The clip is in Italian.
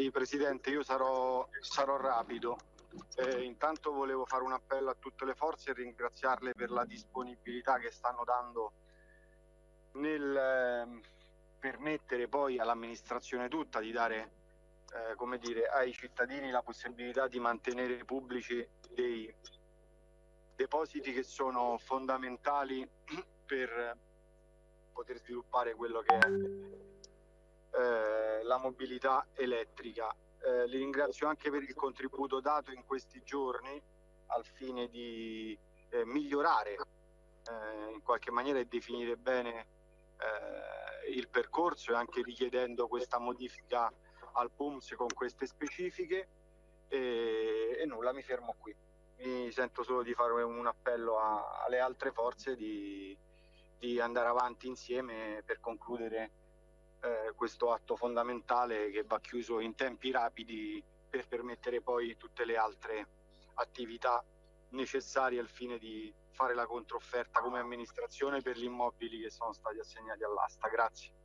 Sì, Presidente, io sarò, sarò rapido. Eh, intanto volevo fare un appello a tutte le forze e ringraziarle per la disponibilità che stanno dando nel eh, permettere poi all'amministrazione tutta di dare eh, come dire, ai cittadini la possibilità di mantenere pubblici dei depositi che sono fondamentali per poter sviluppare quello che è eh, la mobilità elettrica. Eh, li ringrazio anche per il contributo dato in questi giorni al fine di eh, migliorare eh, in qualche maniera e definire bene eh, il percorso e anche richiedendo questa modifica al PUMS con queste specifiche e, e nulla, mi fermo qui. Mi sento solo di fare un appello a, alle altre forze di, di andare avanti insieme per concludere eh, questo atto fondamentale che va chiuso in tempi rapidi per permettere poi tutte le altre attività necessarie al fine di fare la controfferta come amministrazione per gli immobili che sono stati assegnati all'asta. Grazie.